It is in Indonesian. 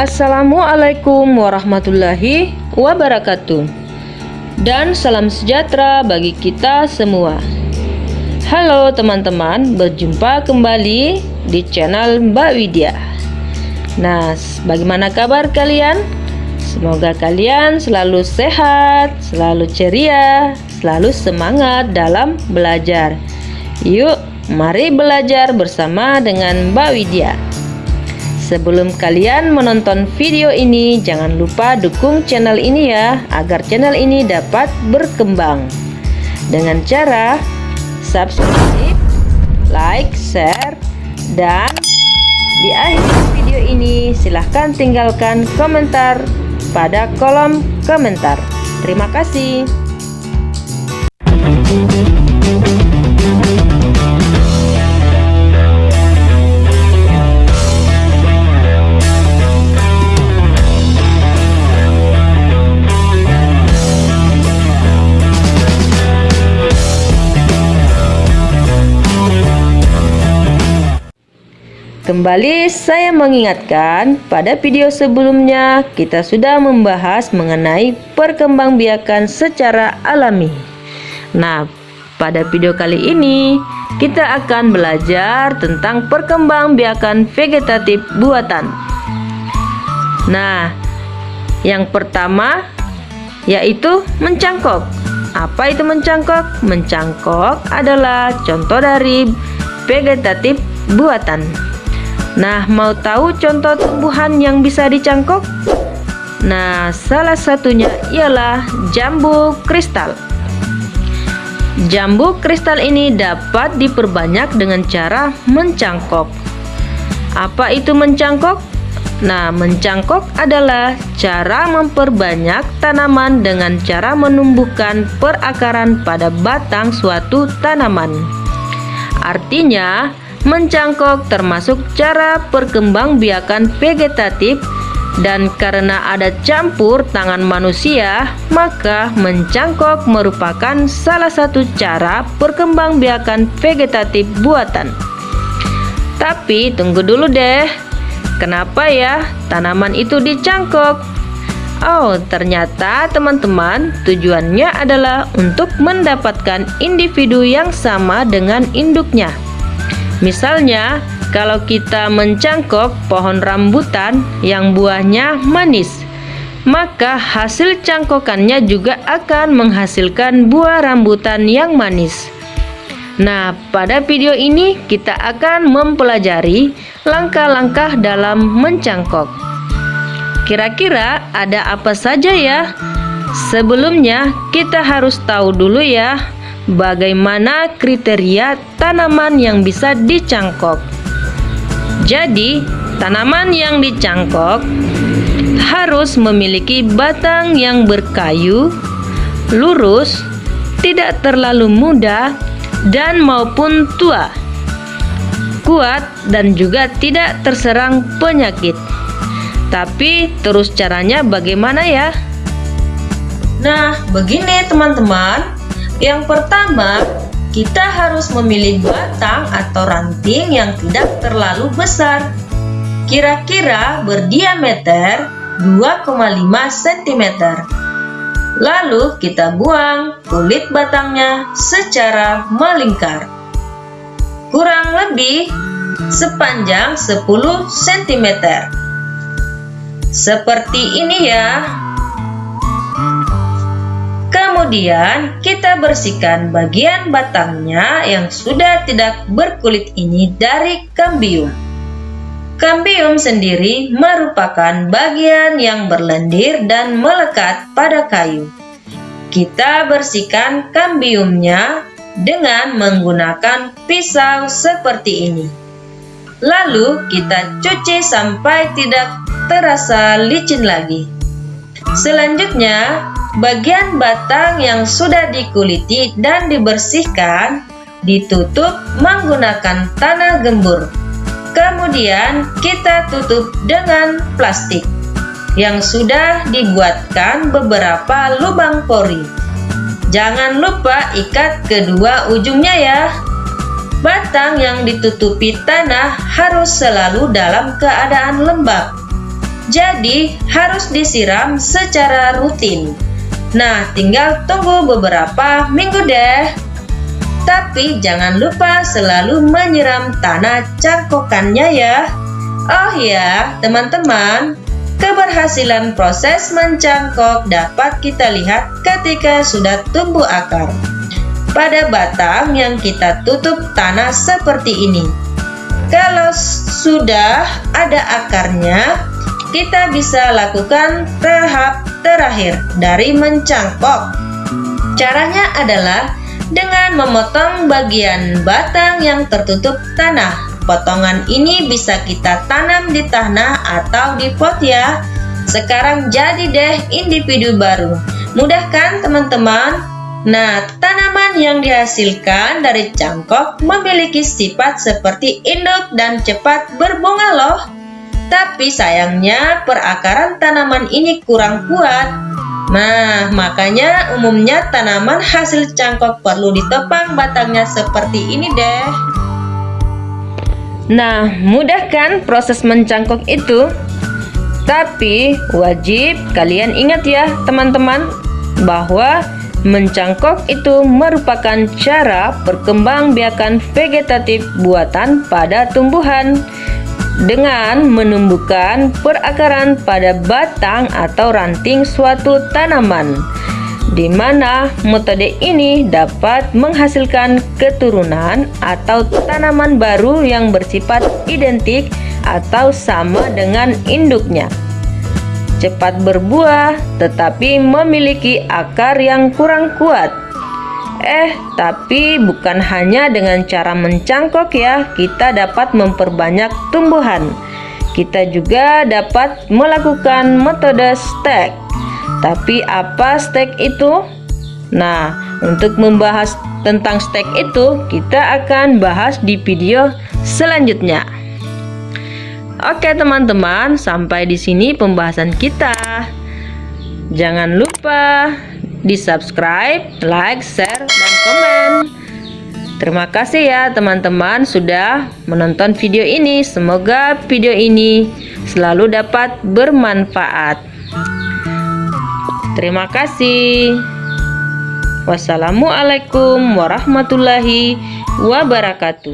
Assalamualaikum warahmatullahi wabarakatuh. Dan salam sejahtera bagi kita semua. Halo teman-teman, berjumpa kembali di channel Mbak Widya. Nah, bagaimana kabar kalian? Semoga kalian selalu sehat, selalu ceria, selalu semangat dalam belajar Yuk, mari belajar bersama dengan Mbak Widya Sebelum kalian menonton video ini, jangan lupa dukung channel ini ya, agar channel ini dapat berkembang. Dengan cara subscribe, like, share, dan di akhir video ini silahkan tinggalkan komentar pada kolom komentar. Terima kasih. Kembali saya mengingatkan, pada video sebelumnya kita sudah membahas mengenai perkembangbiakan secara alami. Nah, pada video kali ini kita akan belajar tentang perkembangbiakan vegetatif buatan. Nah, yang pertama yaitu mencangkok. Apa itu mencangkok? Mencangkok adalah contoh dari vegetatif buatan. Nah, mau tahu contoh tumbuhan yang bisa dicangkok? Nah, salah satunya ialah jambu kristal. Jambu kristal ini dapat diperbanyak dengan cara mencangkok. Apa itu mencangkok? Nah, mencangkok adalah cara memperbanyak tanaman dengan cara menumbuhkan perakaran pada batang suatu tanaman. Artinya, Mencangkok termasuk cara perkembangbiakan vegetatif dan karena ada campur tangan manusia, maka mencangkok merupakan salah satu cara perkembangbiakan vegetatif buatan. Tapi tunggu dulu deh, kenapa ya tanaman itu dicangkok? Oh, ternyata teman-teman tujuannya adalah untuk mendapatkan individu yang sama dengan induknya. Misalnya, kalau kita mencangkok pohon rambutan yang buahnya manis, maka hasil cangkokannya juga akan menghasilkan buah rambutan yang manis. Nah, pada video ini kita akan mempelajari langkah-langkah dalam mencangkok. Kira-kira ada apa saja ya? Sebelumnya, kita harus tahu dulu ya bagaimana kriteria tanaman yang bisa dicangkok. Jadi, tanaman yang dicangkok harus memiliki batang yang berkayu, lurus, tidak terlalu muda, dan maupun tua, kuat, dan juga tidak terserang penyakit. Tapi, terus caranya bagaimana ya? Nah, begini teman-teman. Yang pertama, kita harus memilih batang atau ranting yang tidak terlalu besar. Kira-kira berdiameter 2,5 cm. Lalu kita buang kulit batangnya secara melingkar. Kurang lebih sepanjang 10 cm. Seperti ini ya. Kemudian kita bersihkan bagian batangnya yang sudah tidak berkulit ini dari kambium. Kambium sendiri merupakan bagian yang berlendir dan melekat pada kayu. Kita bersihkan kambiumnya dengan menggunakan pisau seperti ini. Lalu kita cuci sampai tidak terasa licin lagi. Selanjutnya, Bagian batang yang sudah dikuliti dan dibersihkan ditutup menggunakan tanah gembur. Kemudian kita tutup dengan plastik. yang sudah dibuatkan beberapa lubang pori. Jangan lupa ikat kedua ujungnya ya. Batang yang ditutupi tanah harus selalu dalam keadaan lembab. Jadi harus disiram secara rutin. Nah, tinggal tunggu beberapa minggu deh. Tapi jangan lupa selalu menyiram tanah cangkokannya ya. Oh ya, teman-teman, keberhasilan proses mencangkok dapat kita lihat ketika sudah tumbuh akar. Pada batang yang kita tutup tanah seperti ini. Kalau sudah ada akarnya, kita bisa lakukan tahap terakhir dari mencangkok. Caranya adalah dengan memotong bagian batang yang tertutup tanah Potongan ini bisa kita tanam di tanah atau di pot ya. Sekarang jadi deh individu baru. Mudah kan teman-teman? Nah, tanaman yang dihasilkan dari cangkok memiliki sifat seperti induk dan cepat berbunga loh. Tapi sayangnya perakaran tanaman ini kurang kuat. Nah, makanya umumnya tanaman hasil cangkok perlu ditopang batangnya seperti ini deh. Nah, mudah kan proses mencangkok itu? Tapi wajib kalian ingat ya teman-teman bahwa mencangkok itu merupakan cara perkembangbiakan vegetatif buatan pada tumbuhan dengan menumbuhkan perakaran pada batang atau ranting suatu tanaman di mana metode ini dapat menghasilkan keturunan atau tanaman baru yang bersifat identik atau sama dengan induknya. Cepat berbuah tetapi memiliki akar yang kurang kuat. Eh, tapi bukan hanya dengan cara mencangkok ya, kita dapat memperbanyak tumbuhan. Kita juga dapat melakukan metode stek tapi apa stek itu? Nah, untuk membahas tentang stek itu, kita akan bahas di video selanjutnya. Oke, teman-teman, sampai di sini pembahasan kita. Jangan lupa di-subscribe, like, share, dan komen. Terima kasih ya teman-teman sudah menonton video ini. Semoga video ini selalu dapat bermanfaat. Terima kasih. Wassalamualaikum warahmatullahi wabarakatuh.